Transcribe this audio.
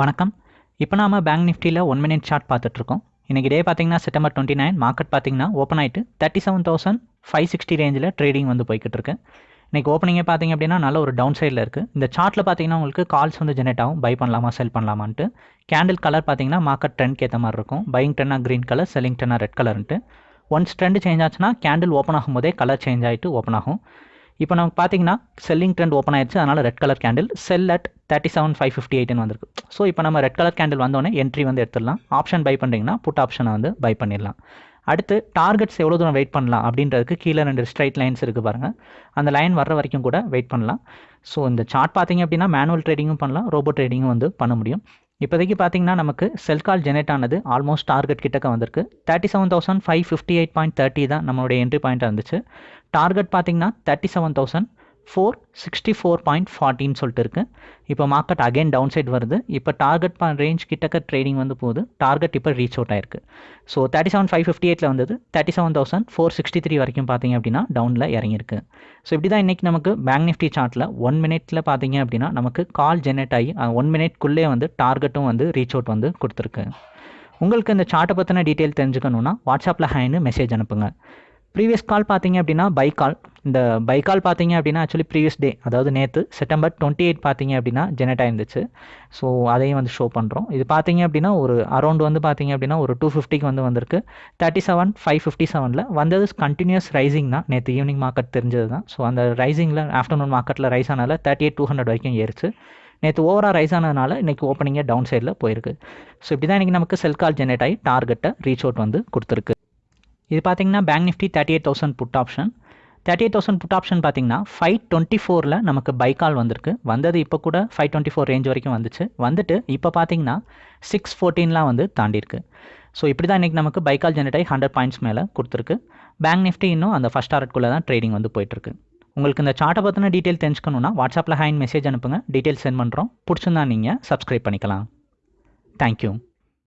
வணக்கம். இப்போ நாம பேங்க் நிஃப்டியில் ஒன் மினிட் சார்ட் பார்த்துட்ருக்கோம். இன்றைக்கி டே பார்த்தீங்கன்னா செப்டம்பர் டுவெண்ட்டி நைன் மார்க்கெட் பார்த்தீங்கன்னா ஓப்பன் ஆகிட்டு thirty seven thousand five sixty ரேஞ்சில் ட்ரேடிங் வந்து போய்கிட்டு இருக்கு இன்றைக்கி ஓப்பனிங்கே பார்த்தீங்க அப்படின்னா நல்ல ஒரு டவுன் சைடில் இருக்குது இந்த சார்ட்டில் பார்த்தீங்கன்னா உங்களுக்கு கால்ஸ் வந்து ஜெனரேட் ஆகும். பை பண்ணலாமா செல் பண்ணலாமான்ட்டு. கேண்டில் கலர் பார்த்தீங்கன்னா மார்க்கெட் ட்ரெண்ட்க்கு ஏற்ற மாதிரி இருக்கும். பையிங் டென்னா க்ரீன் கலர் செல்லிங் டென்னா ரெட் கலர்ன்ட்டு ஒன்ஸ் ட்ரெண்ட் சேஞ்ச் ஆச்சுன்னா கேண்டில் ஓப்பன் ஆகும்போதே கலர் சேஞ்ச் ஆகிட்டு ஓப்பன் ஆகும். இப்போ நமக்கு பார்த்தீங்கன்னா செல்லிங் ட்ரெண்ட் ஓப்பன் ஆயிடுச்சு அதனால் red colour candle sell at thirty seven five fifty எயிட்னு வந்திருக்கு. ஸோ இப்போ நம்ம ரெட் கலர் கேண்டில் வந்தோடனே என்ட்ரி வந்து எடுத்துடலாம். ஆப்ஷன் பை பண்ணுறீங்கன்னா புட் ஆப்ஷனை வந்து பை பண்ணிடலாம். அடுத்து டார்கெட்ஸ் எவ்வளோ தூரம் வெயிட் பண்ணலாம் அப்படின்றதுக்கு கீழே ரெண்டு ஸ்ட்ரைட் லைன்ஸ் இருக்குது பாருங்கள் அந்த லைன் வர்ற வரைக்கும் கூட வெயிட் பண்ணலாம். ஸோ இந்த சார்ட் பார்த்தீங்க அப்படின்னா மேனுவல் ட்ரேடிங்கும் பண்ணலாம். ரோபோ ட்ரேடிங்கும் வந்து பண்ண முடியும். இப்போதைக்கு பார்த்தீங்கன்னா நமக்கு செல் கால் ஜெனரேட் ஆனது ஆல்மோஸ்ட் டார்கெட் கிட்டக்க வந்திருக்கு. Thirty seven thousand five fifty eight point thirty தான் நம்மளுடைய என்ட்ரி பாயிண்ட்டாக இருந்துச்சு. டார்கெட் பார்த்தீங்கன்னா thirty seven thousand four sixty four point ஃபார்ட்டின்னு சொல்லிட்டு இருக்குது இப்போ மார்க்கெட் அகைன் டவுன் சைட் வருது. இப்போ டார்கெட் ரேஞ்ச் கிட்டக்க ட்ரேடிங் வந்து போகுது. டார்கெட் இப்போ ரீச் அவுட் ஆயிருக்கு. So thirty seven five fifty எயிட்டில் வந்தது. Thirty seven thousand four sixty three வரைக்கும் பார்த்தீங்க அப்படின்னா டவுனில் இறங்கியிருக்கு. ஸோ இப்படி தான் இன்றைக்கி நமக்கு பேங்க் நிஃப்டி சார்ட்டில் ஒன் மினிட்ல பார்த்தீங்க அப்படின்னா நமக்கு கால் ஜெனரேட் ஆகி ஒன் மினிட்குள்ளே வந்து டார்கெட்டும் வந்து ரீச் அவுட் வந்து கொடுத்துருக்கு. உங்களுக்கு இந்த சார்ட்டை பற்றின டீட்டெயில் தெரிஞ்சுக்கணுன்னா வாட்ஸ்அப்பில் ஹேன்னு மெசேஜ் அனுப்புங்க. ப்ரீவியஸ் கால் பார்த்தீங்க அப்படின்னா பை கால் இந்த பைக்கால் பார்த்தீங்க அப்படின்னா ஆக்சுவலி ப்ரீவியஸ் டே அதாவது நேற்று செப்டம்பர் டுவெண்ட்டி எயிட் பார்த்தீங்க அப்படின்னா ஜெனரேட் ஆயிருந்துச்சு. ஸோ அதையும் வந்து ஷோ பண்ணுறோம் இது பார்த்தீங்க அப்படின்னா ஒரு அரௌண்ட் வந்து பார்த்தீங்க அப்படின்னா ஒரு டூ ஃபிஃப்டிக்கு வந்து வந்திருக்கு. தேர்ட்டி செவன் ஃபைவ் ஃபிஃப்டி செவனில் வந்தது கண்டினியூஸ் ரைசிங் தான். நேற்று ஈவினிங் மார்க்கெட் தெரிஞ்சது தான். ஸோ அந்த ரைசிங்கில் ஆஃப்டர்நூன் மார்க்கெட்டில் ரைஸ் ஆனால தேர்ட்டி எயிட் டூ ஹண்ட்ரட் வரைக்கும் ஏறிச்சு. நேற்று ஓவராக ரைஸ் ஆனதுனால இன்றைக்கி ஓப்பனிங்கே டவுன் சைடில் போயிருக்கு. ஸோ இப்படி தான் இன்றைக்கி நமக்கு செல் கால் ஜெனரேட் ஆகி டார்கெட்டை ரீச் அவுட் வந்து கொடுத்துருக்கு. இது பார்த்தீங்கன்னா bank Nifty thirty eight thousand put option thirty thousand put option பார்த்தீங்கன்னா ஃபைவ் டுவெண்ட்டி ஃபோரில் நமக்கு பைக்கால் வந்திருக்கு. வந்தது இப்போ கூட ஃபைவ் டுவெண்ட்டி ஃபோர் ரேஞ்ச் வரைக்கும் வந்துச்சு. வந்துட்டு இப்போ பார்த்தீங்கன்னா சிக்ஸ் ஃபோர்டீன்லாம் வந்து தாண்டியிருக்கு. ஸோ இப்படி தான் இன்றைக்கி நமக்கு பைக்கால் கால் ஜெனரேட் ஆகி ஹண்ட்ரட் பாயிண்ட்ஸ் மேலே கொடுத்துருக்கு. பேங்க் நிஃப்டி இன்னும் அந்த ஃபஸ்ட் டாரட்குள்ளே தான் ட்ரேடிங் வந்து போயிட்டுருக்கு. உங்களுக்கு இந்த சார்ட்டை பற்றின டீட்டெயில் தெரிஞ்சுக்கணுன்னா வாட்ஸ்அப்பில் ஹேண்ட் மெசேஜ் அனுப்புங்க. டீட்டெயில் சென்ட் பண்ணுறோம் பிடிச்சிருந்தா நீங்கள் சப்ஸ்கிரைப் பண்ணிக்கலாம். தேங்க்யூ